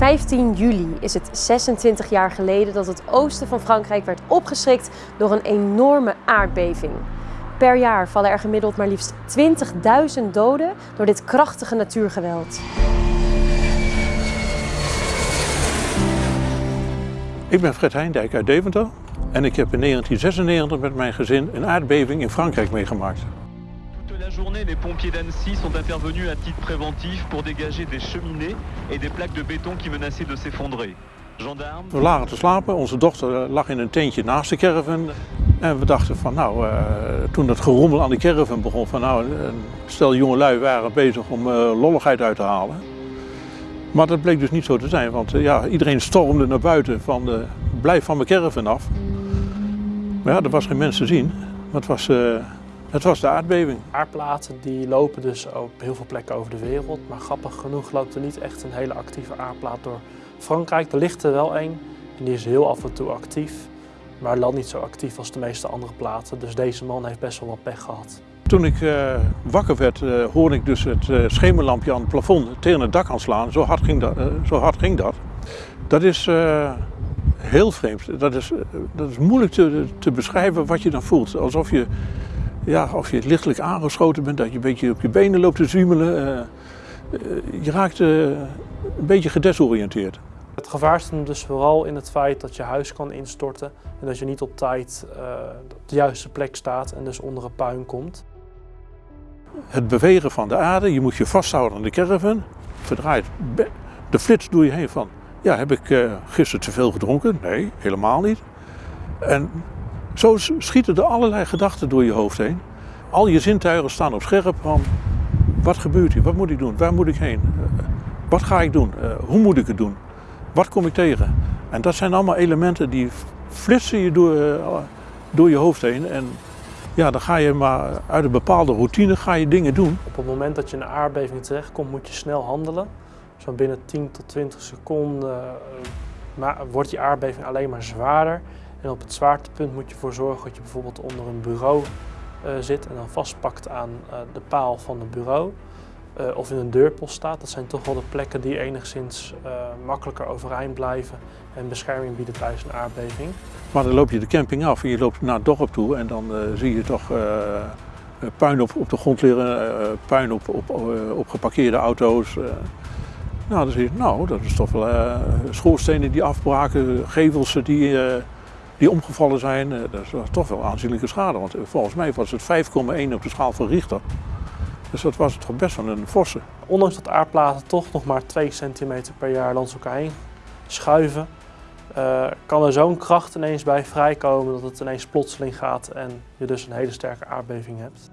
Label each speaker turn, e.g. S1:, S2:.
S1: 15 juli is het 26 jaar geleden dat het oosten van Frankrijk werd opgeschrikt door een enorme aardbeving. Per jaar vallen er gemiddeld maar liefst 20.000 doden door dit krachtige natuurgeweld.
S2: Ik ben Fred Heindijk uit Deventer en ik heb in 1996 met mijn gezin een aardbeving in Frankrijk meegemaakt.
S3: La journée, les pompiers d'Annecy sont intervenus à titre préventif pour dégager des cheminées et des plaques de béton qui menaçaient de s'effondrer. Gendarmes,
S2: We lagen te slapen, onze dochter lag in een tentje naast de caravan en we dachten van nou, eh, toen het gerommel aan de caravan begon van nou, een stel jongelui waren bezig om eh, lolligheid uit te halen. Maar dat bleek dus niet zo te zijn, want eh, ja, iedereen stormde naar buiten van eh, blijf van mijn caravan af. Maar ja, er was geen mens te zien, maar het was, het was de aardbeving.
S4: Aardplaten die lopen dus op heel veel plekken over de wereld. Maar grappig genoeg loopt er niet echt een hele actieve aardplaat door Frankrijk. Er ligt er wel een en die is heel af en toe actief. Maar lang niet zo actief als de meeste andere platen. Dus deze man heeft best wel wat pech gehad.
S2: Toen ik eh, wakker werd, eh, hoorde ik dus het eh, schemerlampje aan het plafond tegen het dak aanslaan. Zo hard ging dat. zo hard ging dat. dat is heel vreemd. Dat is, dat is moeilijk te, te beschrijven wat je dan voelt. Alsof je, ja, of je lichtelijk aangeschoten bent, dat je een beetje op je benen loopt te zwiemelen. eh, eh, je raakt eh, een beetje gedesoriënteerd.
S4: Het gevaar zit hem dus vooral in het feit dat je huis kan instorten. En dat je niet op tijd op de juiste plek staat en dus onder een puin komt.
S2: Het bewegen van de aarde, je moet je vasthouden aan de caravan. Verdraait de flits door je heen van, ja, heb ik gisteren te veel gedronken? Nee, helemaal niet. En zo schieten er allerlei gedachten door je hoofd heen. Al je zintuigen staan op scherp van, wat gebeurt hier? Wat moet ik doen? Waar moet ik heen? Eh, wat ga ik doen? Eh, hoe moet ik het doen? Wat kom ik tegen? En dat zijn allemaal elementen die flitsen je door, eh, door je hoofd heen. En ja, dan ga je maar uit een bepaalde routine ga je dingen doen.
S4: Op het moment dat je een aardbeving terechtkomt, moet je snel handelen. Zo binnen 10 tot 20 seconden wordt die aardbeving alleen maar zwaarder. En op het zwaartepunt moet je ervoor zorgen dat je bijvoorbeeld onder een bureau eh, zit en dan vastpakt aan eh, de paal van het bureau. Eh, of in een deurpost staat. Dat zijn toch wel de plekken die enigszins makkelijker overeind blijven en bescherming bieden tijdens een aardbeving.
S2: Maar dan loop je de camping af en je loopt naar het dorp toe en dan zie je toch puin op, op de grond liggen, puin op, op, op geparkeerde auto's. nou, dan zie je, nou, dat is toch wel schoorstenen die afbraken, gevels die, die omgevallen zijn. Eh, dat is toch wel aanzienlijke schade, want eh, volgens mij was het 5,1 op de schaal van Richter. Dus dat was toch best wel een forse.
S4: Ondanks dat aardplaten toch nog maar 2 centimeter per jaar langs elkaar heen schuiven, eh, kan er zo'n kracht ineens bij vrijkomen dat het ineens plotseling gaat en je dus een hele sterke aardbeving hebt.